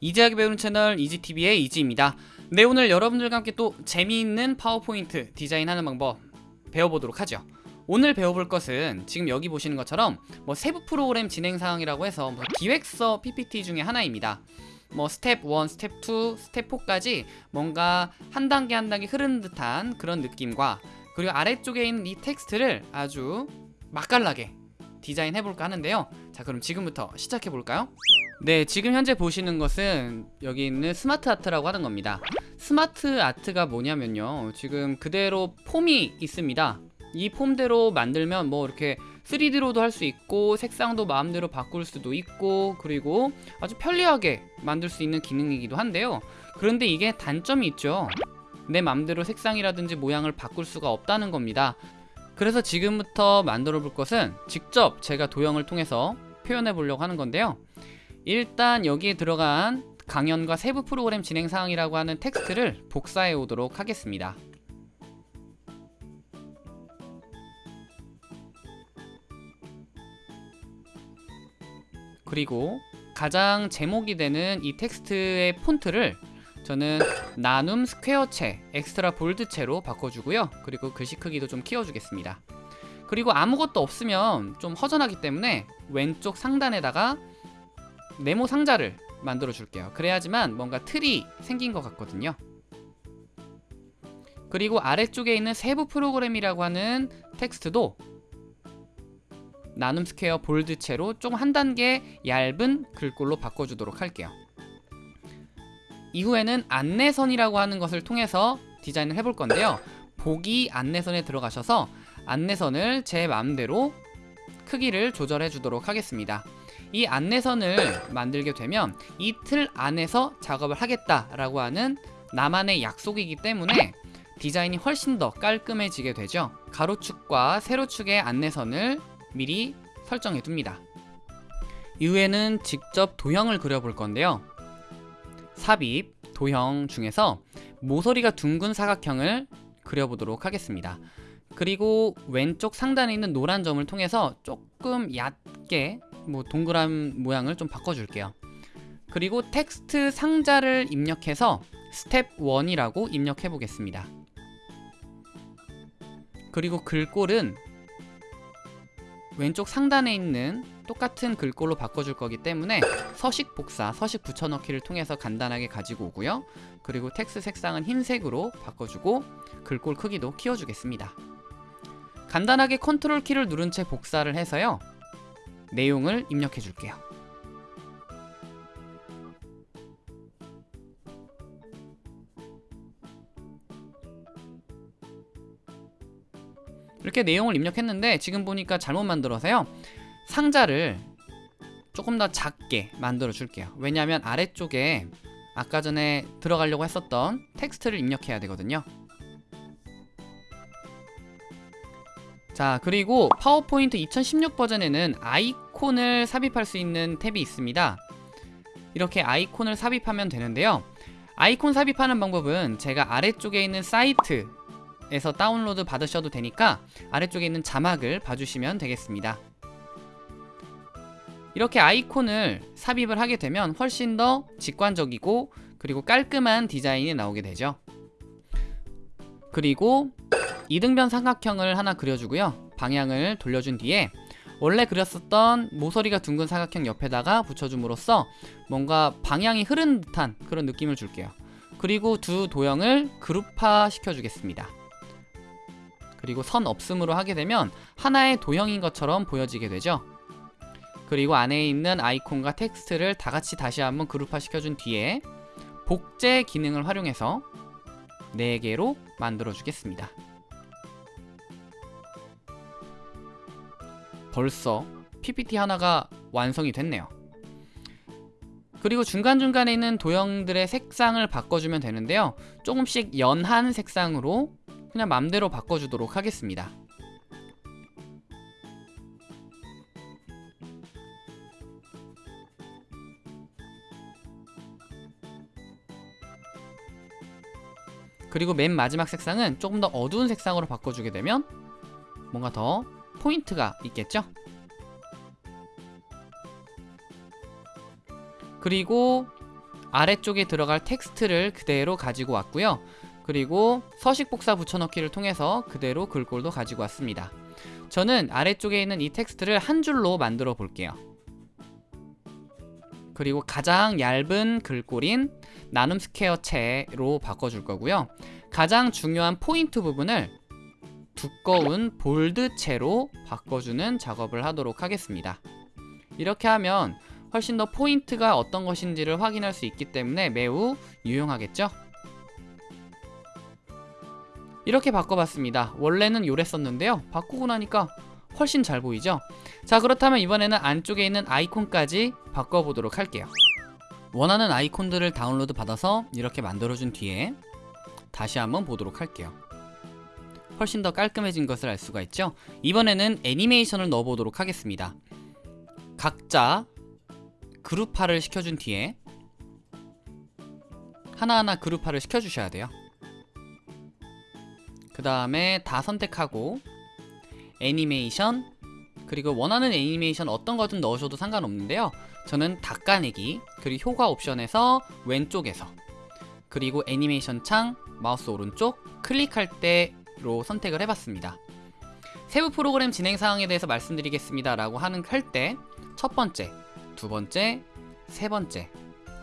easy하게 배우는 채널 이지TV의 이지입니다. 네 오늘 여러분들과 함께 또 재미있는 파워포인트 디자인하는 방법 배워보도록 하죠. 오늘 배워볼 것은 지금 여기 보시는 것처럼 뭐 세부 프로그램 진행 사항이라고 해서 뭐 기획서 PPT 중에 하나입니다. 뭐 스텝 1, 스텝 2, 스텝 4까지 뭔가 한 단계 한 단계 흐르는 듯한 그런 느낌과 그리고 아래쪽에 있는 이 텍스트를 아주 맛깔나게 디자인해볼까 하는데요. 자 그럼 지금부터 시작해볼까요? 네 지금 현재 보시는 것은 여기 있는 스마트 아트라고 하는 겁니다. 스마트 아트가 뭐냐면요. 지금 그대로 폼이 있습니다. 이 폼대로 만들면 뭐 이렇게 3D로도 할 수 있고 색상도 마음대로 바꿀 수도 있고 그리고 아주 편리하게 만들 수 있는 기능이기도 한데요 그런데 이게 단점이 있죠 내 맘대로 색상이라든지 모양을 바꿀 수가 없다는 겁니다 그래서 지금부터 만들어 볼 것은 직접 제가 도형을 통해서 표현해 보려고 하는 건데요 일단 여기에 들어간 강연과 세부 프로그램 진행 사항이라고 하는 텍스트를 복사해 오도록 하겠습니다. 그리고 가장 제목이 되는 이 텍스트의 폰트를 저는 나눔 스퀘어체 extra bold체로 바꿔주고요. 그리고 글씨 크기도 좀 키워주겠습니다. 그리고 아무것도 없으면 좀 허전하기 때문에 왼쪽 상단에다가 네모 상자를 만들어 줄게요. 그래야지만 뭔가 틀이 생긴 것 같거든요. 그리고 아래쪽에 있는 세부 프로그램이라고 하는 텍스트도 나눔 스퀘어 bold체로 좀 한 단계 얇은 글꼴로 바꿔주도록 할게요. 이후에는 안내선이라고 하는 것을 통해서 디자인을 해볼 건데요. 보기 안내선에 들어가셔서 안내선을 제 마음대로 크기를 조절해 주도록 하겠습니다 이 안내선을 만들게 되면 이틀 안에서 작업을 하겠다라고 하는 나만의 약속이기 때문에 디자인이 훨씬 더 깔끔해지게 되죠. 가로축과 세로축의 안내선을 미리 설정해 둡니다. 이후에는 직접 도형을 그려볼 건데요. 삽입, 도형 중에서 모서리가 둥근 사각형을 그려보도록 하겠습니다. 그리고 왼쪽 상단에 있는 노란 점을 통해서 조금 얕게 뭐 동그란 모양을 좀 바꿔줄게요 그리고 텍스트 상자를 입력해서 스텝 1이라고 입력해 보겠습니다 그리고 글꼴은 왼쪽 상단에 있는 똑같은 글꼴로 바꿔줄 거기 때문에 서식 복사, 서식 붙여넣기를 통해서 간단하게 가지고 오고요. 그리고 텍스트 색상은 흰색으로 바꿔주고 글꼴 크기도 키워주겠습니다. 간단하게 컨트롤 키를 누른 채 복사를 해서요. 내용을 입력해 줄게요. 이렇게 내용을 입력했는데 지금 보니까 잘못 만들어서요. 상자를 조금 더 작게 만들어 줄게요. 왜냐하면 아래쪽에 아까 전에 들어가려고 했었던 텍스트를 입력해야 되거든요 자 그리고 파워포인트 2016 버전에는 아이콘을 삽입할 수 있는 탭이 있습니다. 이렇게 아이콘을 삽입하면 되는데요. 아이콘 삽입하는 방법은 제가 아래쪽에 있는 사이트 에서 다운로드 받으셔도 되니까 아래쪽에 있는 자막을 봐주시면 되겠습니다. 이렇게 아이콘을 삽입을 하게 되면 훨씬 더 직관적이고 그리고 깔끔한 디자인이 나오게 되죠. 그리고 이등변 삼각형을 하나 그려주고요. 방향을 돌려준 뒤에 원래 그렸었던 모서리가 둥근 사각형 옆에다가 붙여줌으로써 뭔가 방향이 흐른 듯한 그런 느낌을 줄게요. 그리고 두 도형을 그룹화 시켜주겠습니다. 그리고 선 없음으로 하게 되면 하나의 도형인 것처럼 보여지게 되죠. 그리고 안에 있는 아이콘과 텍스트를 다같이 다시 한번 그룹화 시켜준 뒤에 복제 기능을 활용해서 4개로 만들어 주겠습니다 벌써 PPT 하나가 완성이 됐네요. 그리고 중간중간에 있는 도형들의 색상을 바꿔주면 되는데요. 조금씩 연한 색상으로 그냥 맘대로 바꿔주도록 하겠습니다. 그리고 맨 마지막 색상은 조금 더 어두운 색상으로 바꿔주게 되면 뭔가 더 포인트가 있겠죠? 그리고 아래쪽에 들어갈 텍스트를 그대로 가지고 왔고요. 그리고 서식 복사 붙여넣기를 통해서 그대로 글꼴도 가지고 왔습니다. 저는 아래쪽에 있는 이 텍스트를 한 줄로 만들어 볼게요. 그리고 가장 얇은 글꼴인 나눔 스퀘어체로 바꿔줄 거고요. 가장 중요한 포인트 부분을 두꺼운 bold체로 바꿔주는 작업을 하도록 하겠습니다. 이렇게 하면 훨씬 더 포인트가 어떤 것인지를 확인할 수 있기 때문에 매우 유용하겠죠? 이렇게 바꿔봤습니다. 원래는 요랬었는데요. 바꾸고 나니까 훨씬 잘 보이죠? 자 그렇다면 이번에는 안쪽에 있는 아이콘까지 바꿔보도록 할게요. 원하는 아이콘들을 다운로드 받아서 이렇게 만들어준 뒤에 다시 한번 보도록 할게요. 훨씬 더 깔끔해진 것을 알 수가 있죠? 이번에는 애니메이션을 넣어보도록 하겠습니다. 각자 그룹화를 시켜준 뒤에 하나하나 그룹화를 시켜주셔야 돼요. 그 다음에 다 선택하고 애니메이션 그리고 원하는 애니메이션 어떤 거든 넣으셔도 상관없는데요. 저는 닦아내기 그리고 효과 옵션에서 왼쪽에서 그리고 애니메이션 창 마우스 오른쪽 클릭할 때 로 선택을 해봤습니다. 세부 프로그램 진행 사항에 대해서 말씀드리겠습니다 라고 하는 할 때 첫 번째, 두 번째, 세 번째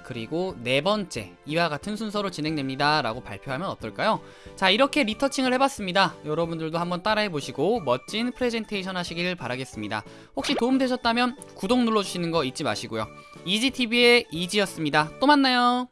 그리고 네 번째 이와 같은 순서로 진행됩니다 라고 발표하면 어떨까요? 자 이렇게 리터칭을 해봤습니다. 여러분들도 한번 따라해 보시고 멋진 프레젠테이션 하시길 바라겠습니다. 혹시 도움되셨다면 구독 눌러주시는 거 잊지 마시고요. 이지TV의 이지였습니다. 또 만나요